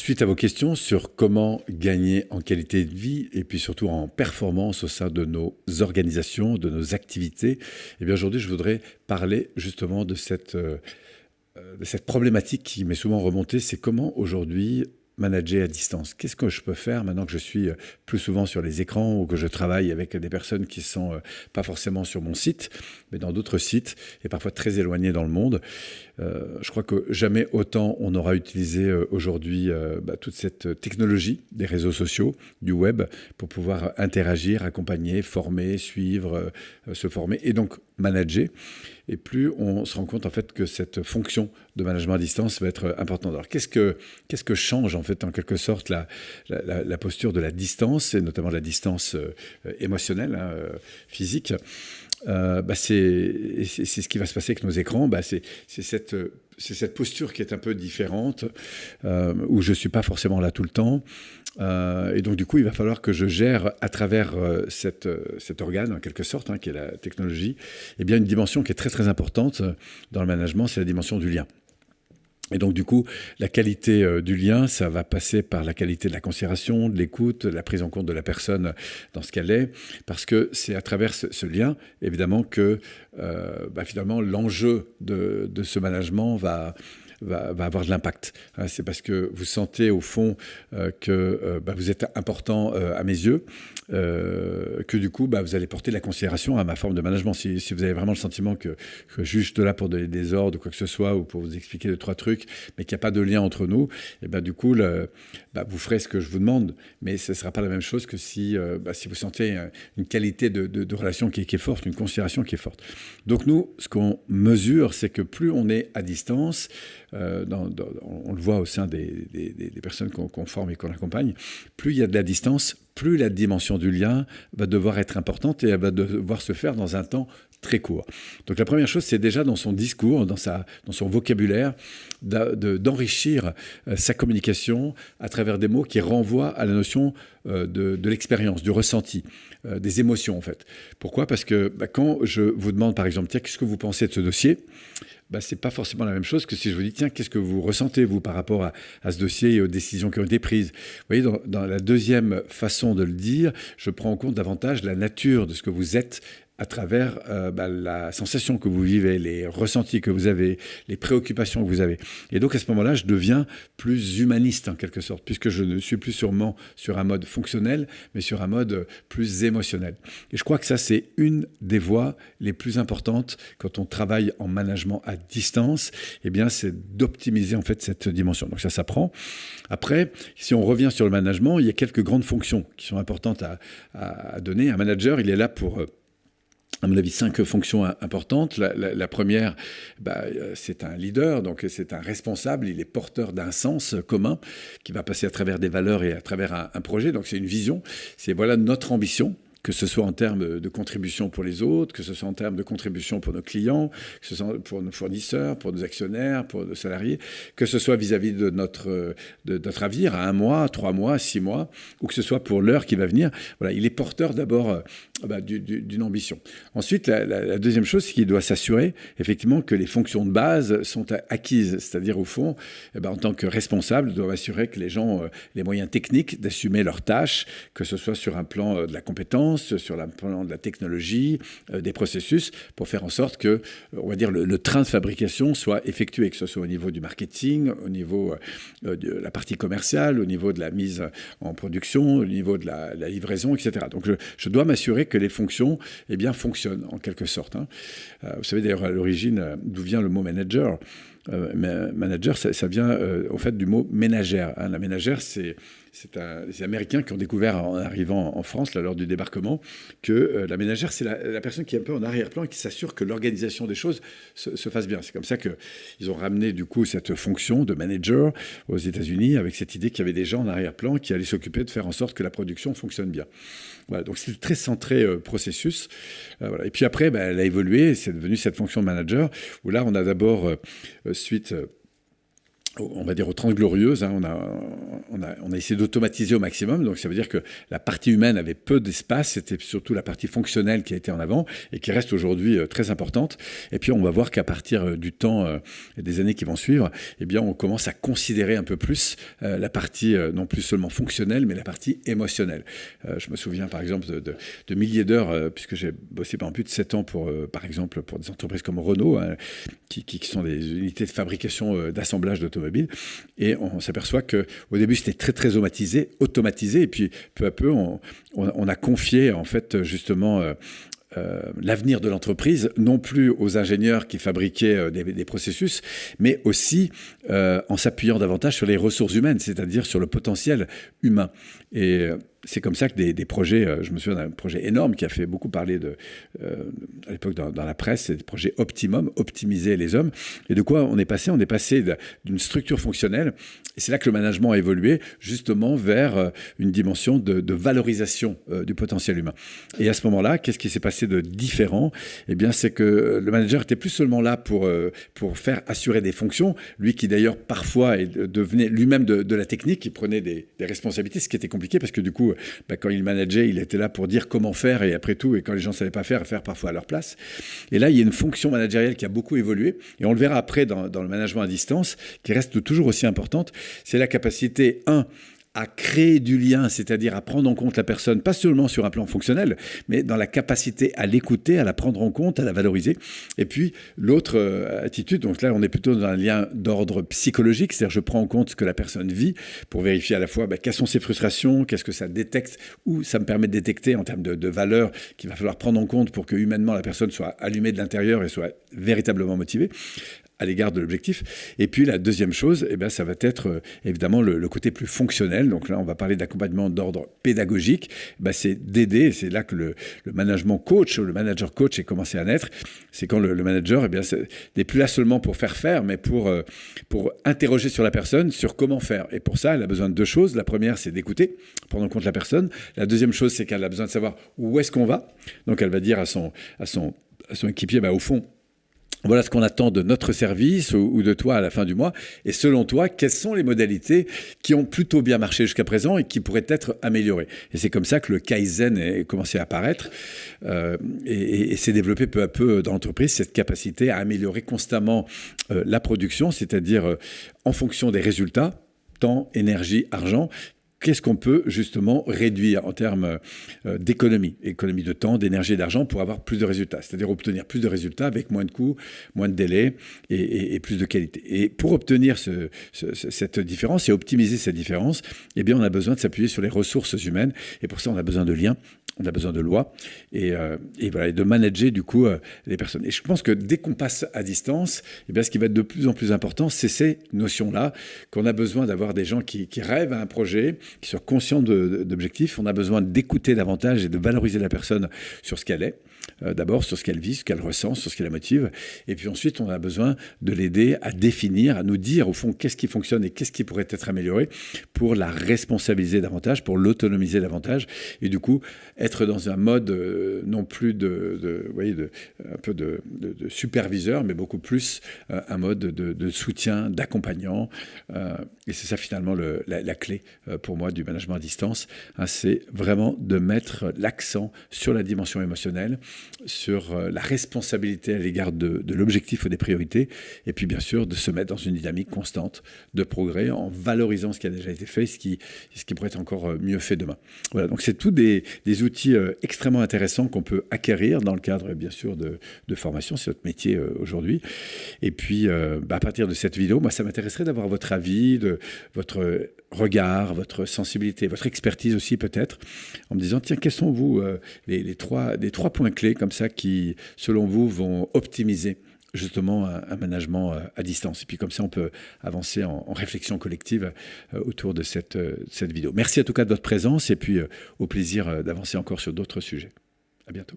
suite à vos questions sur comment gagner en qualité de vie et puis surtout en performance au sein de nos organisations, de nos activités, eh aujourd'hui je voudrais parler justement euh, de cette problématique qui m'est souvent remontée, c'est comment aujourd'hui manager à distance. Qu'est-ce que je peux faire maintenant que je suis euh, plus souvent sur les écrans ou que je travaille avec des personnes qui sont euh, pas forcément sur mon site, mais dans d'autres sites et parfois très éloignés dans le monde? Euh, Je crois que jamais autant on aura utilisé aujourd'hui bah, toute cette technologie des réseaux sociaux, du web, pour pouvoir interagir, accompagner, former, suivre, se former et donc manager et plus on se rend compte en fait que cette fonction de management à distance va être importante. Alors qu'est-ce que, qu'est-ce que change en fait en quelque sorte la, la, posture de la distance, et notamment la distance euh, émotionnelle, hein, euh, physique? Euh, bah c'est ce qui va se passer avec nos écrans. Bah c'est cette, posture qui est un peu différente, où je ne suis pas forcément là tout le temps. Euh, et donc, du coup, il va falloir que je gère à travers euh, euh, cet organe, en quelque sorte, hein, qui est la technologie, eh bien, une dimension qui est très, très importante dans le management, c'est la dimension du lien. Et donc, du coup, la qualité du lien, ça va passer par la qualité de la considération, de l'écoute, la prise en compte de la personne dans ce qu'elle est, parce que c'est à travers ce, lien, évidemment, que bah, finalement l'enjeu de, ce management va, va, avoir de l'impact. Hein, c'est parce que vous sentez au fond euh, que euh, bah, vous êtes important euh, à mes yeux, que du coup, bah, vous allez porter la considération à ma forme de management. Si, vous avez vraiment le sentiment que, suis juste là pour donner des ordres ou quoi que ce soit, ou pour vous expliquer deux, trois trucs, mais qu'il n'y a pas de lien entre nous, et ben du coup, bah, vous ferez ce que je vous demande, mais ce ne sera pas la même chose que si, vous sentez une qualité de, de, relation qui est, forte, une considération qui est forte. Donc nous, ce qu'on mesure, c'est que plus on est à distance, euh, on le voit au sein des, personnes qu'on forme et qu'on accompagne, plus il y a de la distance, plus la dimension du lien va devoir être importante et elle va devoir se faire dans un temps très court. Donc la première chose, c'est déjà dans son discours, dans, sa, dans son vocabulaire, d'enrichir euh, sa communication à travers des mots qui renvoient à la notion euh, de, l'expérience, du ressenti, des émotions en fait. Pourquoi? Parce que bah, quand je vous demande par exemple, tiens, qu'est-ce que vous pensez de ce dossier? Bah, ce n'est pas forcément la même chose que si je vous dis, tiens, qu'est-ce que vous ressentez, vous, par rapport à, ce dossier et aux décisions qui ont été prises? Vous voyez, dans, la deuxième façon de le dire, je prends en compte davantage la nature de ce que vous êtes à travers euh, bah, la sensation que vous vivez, les ressentis que vous avez, les préoccupations que vous avez. Et donc à ce moment-là, je deviens plus humaniste en quelque sorte, puisque je ne suis plus sûrement sur un mode fonctionnel, mais sur un mode plus émotionnel. Et je crois que ça, c'est une des voies les plus importantes quand on travaille en management à distance, eh bien, c'est d'optimiser en fait cette dimension. Donc ça s'apprend. Après, si on revient sur le management, il y a quelques grandes fonctions qui sont importantes à, à donner. Un manager, il est là pour à mon avis, cinq fonctions importantes. La, première, bah, euh, c'est un leader, donc c'est un responsable, il est porteur d'un sens commun qui va passer à travers des valeurs et à travers un projet. Donc c'est une vision, c'est voilà notre ambition que ce soit en termes de contribution pour les autres, que ce soit en termes de contribution pour nos clients, que ce soit pour nos fournisseurs, pour nos actionnaires, pour nos salariés, que ce soit vis-à-vis de, notre, de notre avenir à un mois, trois mois, six mois, ou que ce soit pour l'heure qui va venir. Voilà, il est porteur d'abord euh, bah, d'une ambition. Ensuite, la, deuxième chose, c'est qu'il doit s'assurer effectivement que les fonctions de base sont acquises, c'est-à-dire au fond, eh ben, en tant que responsable, doit assurer que les gens ont euh, les moyens techniques d'assumer leurs tâches, que ce soit sur un plan euh, de la compétence, sur le de la technologie, euh, des processus, pour faire en sorte que, on va dire, le, train de fabrication soit effectué, que ce soit au niveau du marketing, au niveau euh, de la partie commerciale, au niveau de la mise en production, au niveau de la, livraison, etc. Donc je, dois m'assurer que les fonctions eh bien, fonctionnent en quelque sorte. Hein. Euh, vous savez d'ailleurs à l'origine d'où vient le mot manager? manager, ça, vient au fait du mot ménagère. Hein. La ménagère, c'est c'est les Américains qui ont découvert en arrivant en France, lors du débarquement, que euh, la ménagère, c'est la, personne qui est un peu en arrière-plan et qui s'assure que l'organisation des choses se, fasse bien. C'est comme ça qu'ils ont ramené du coup cette fonction de manager aux États-Unis avec cette idée qu'il y avait des gens en arrière-plan qui allaient s'occuper de faire en sorte que la production fonctionne bien. Voilà, donc c'est très centré euh, processus. Euh, voilà. Et puis après, ben, elle a évolué, c'est devenu cette fonction de manager, où là, on a d'abord, suite on va dire aux 30 glorieuses, hein, on, a, on, a, on, a, essayé d'automatiser au maximum. Donc ça veut dire que la partie humaine avait peu d'espace, c'était surtout la partie fonctionnelle qui a été en avant et qui reste aujourd'hui euh, très importante. Et puis on va voir qu'à partir euh, du temps euh, et des années qui vont suivre, eh bien on commence à considérer un peu plus la partie non plus seulement fonctionnelle, mais la partie émotionnelle. je me souviens par exemple de, de, milliers d'heures, puisque j'ai bossé pendant plus de 7 ans pour, par exemple, pour des entreprises comme Renault, hein, qui, qui, sont des unités de fabrication d'assemblage d'automobiles et on s'aperçoit qu'au début, c'était très, très automatisé, automatisé. Et puis, peu à peu, on, a confié, en fait, justement, euh, euh, l'avenir de l'entreprise, non plus aux ingénieurs qui fabriquaient euh, des, processus, mais aussi en s'appuyant davantage sur les ressources humaines, c'est-à-dire sur le potentiel humain. Et c'est comme ça que des, projets, euh, je me souviens d'un projet énorme qui a fait beaucoup parler de, euh, à l'époque dans, la presse, c'est le projet Optimum, optimiser les hommes. Et de quoi on est passé? On est passé d'une structure fonctionnelle, et c'est là que le management a évolué, justement vers euh, une dimension de, valorisation du potentiel humain. Et à ce moment-là, qu'est-ce qui s'est passé de différent? Eh bien, c'est que le manager était plus seulement là pour, pour faire assurer des fonctions, lui qui d'ailleurs parfois devenait lui-même de, la technique, il prenait des responsabilités, ce qui était compliqué parce que du coup, bah, quand il manageait, il était là pour dire comment faire et après tout, et quand les gens ne savaient pas faire, faire parfois à leur place. Et là, il y a une fonction managériale qui a beaucoup évolué, et on le verra après dans, dans le management à distance, qui reste toujours aussi importante. C'est la capacité, un, à créer du lien, c'est-à-dire à prendre en compte la personne, pas seulement sur un plan fonctionnel, mais dans la capacité à l'écouter, à la prendre en compte, à la valoriser. Et puis l'autre euh, attitude, donc là on est plutôt dans un lien d'ordre psychologique, c'est-à-dire je prends en compte ce que la personne vit pour vérifier à la fois bah, quelles sont ses frustrations, qu'est-ce que ça détecte, ou ça me permet de détecter en termes de, de valeurs qu'il va falloir prendre en compte pour que humainement la personne soit allumée de l'intérieur et soit véritablement motivée à l'égard de l'objectif. Et puis la deuxième chose, eh bien, ça va être euh, évidemment le, côté plus fonctionnel. Donc là, on va parler d'accompagnement d'ordre pédagogique. Ben, c'est d'aider, c'est là que le, management coach, le manager coach est commencé à naître. C'est quand le, manager eh n'est plus là seulement pour faire faire, mais pour, euh, pour interroger sur la personne, sur comment faire. Et pour ça, elle a besoin de deux choses. La première, c'est d'écouter, prendre en compte la personne. La deuxième chose, c'est qu'elle a besoin de savoir où est-ce qu'on va. Donc elle va dire à son, à son, à son équipier, ben, au fond, voilà ce qu'on attend de notre service ou, de toi à la fin du mois. Et selon toi, quelles sont les modalités qui ont plutôt bien marché jusqu'à présent et qui pourraient être améliorées? Et c'est comme ça que le Kaizen est commencé à apparaître euh, et, s'est développé peu à peu dans l'entreprise, cette capacité à améliorer constamment euh, la production, c'est-à-dire euh, en fonction des résultats, temps, énergie, argent, qu'est-ce qu'on peut justement réduire en termes euh, d'économie, économie de temps, d'énergie et d'argent pour avoir plus de résultats, c'est-à-dire obtenir plus de résultats avec moins de coûts, moins de délais et, plus de qualité. Et pour obtenir cette différence et optimiser cette différence, eh bien, on a besoin de s'appuyer sur les ressources humaines et pour ça, on a besoin de liens on a besoin de lois et, euh, voilà, de manager du coup euh, les personnes. Et je pense que dès qu'on passe à distance, eh bien, ce qui va être de plus en plus important, c'est ces notions-là, qu'on a besoin d'avoir des gens qui, rêvent à un projet, qui soient conscients d'objectifs. On a besoin d'écouter davantage et de valoriser la personne sur ce qu'elle est. Euh, d'abord sur ce qu'elle vit, ce qu'elle ressent, sur ce qui la motive. Et puis ensuite, on a besoin de l'aider à définir, à nous dire au fond qu'est-ce qui fonctionne et qu'est-ce qui pourrait être amélioré pour la responsabiliser davantage, pour l'autonomiser davantage. Et du coup, être dans un mode euh, non plus de, voyez, de, un peu de, superviseur, mais beaucoup plus euh, un mode de, soutien, d'accompagnant. et c'est ça finalement le, la, clé pour moi du management à distance. Hein, c'est vraiment de mettre l'accent sur la dimension émotionnelle sur euh, la responsabilité à l'égard de, l'objectif ou des priorités, et puis bien sûr de se mettre dans une dynamique constante de progrès en valorisant ce qui a déjà été fait, ce qui, ce qui pourrait être encore euh, mieux fait demain. Voilà, donc c'est tous des, outils euh, extrêmement intéressants qu'on peut acquérir dans le cadre bien sûr de, formation, c'est notre métier aujourd'hui. Et puis bah, à partir de cette vidéo, moi ça m'intéresserait d'avoir votre avis, de votre regard, votre sensibilité, votre expertise aussi peut-être, en me disant tiens quels sont vous les, trois, les trois points clés comme ça qui, selon vous, vont optimiser justement un, management euh, à distance. Et puis comme ça, on peut avancer en, réflexion collective euh, autour de cette, euh, cette vidéo. Merci en tout cas de votre présence et puis au plaisir d'avancer encore sur d'autres sujets. À bientôt.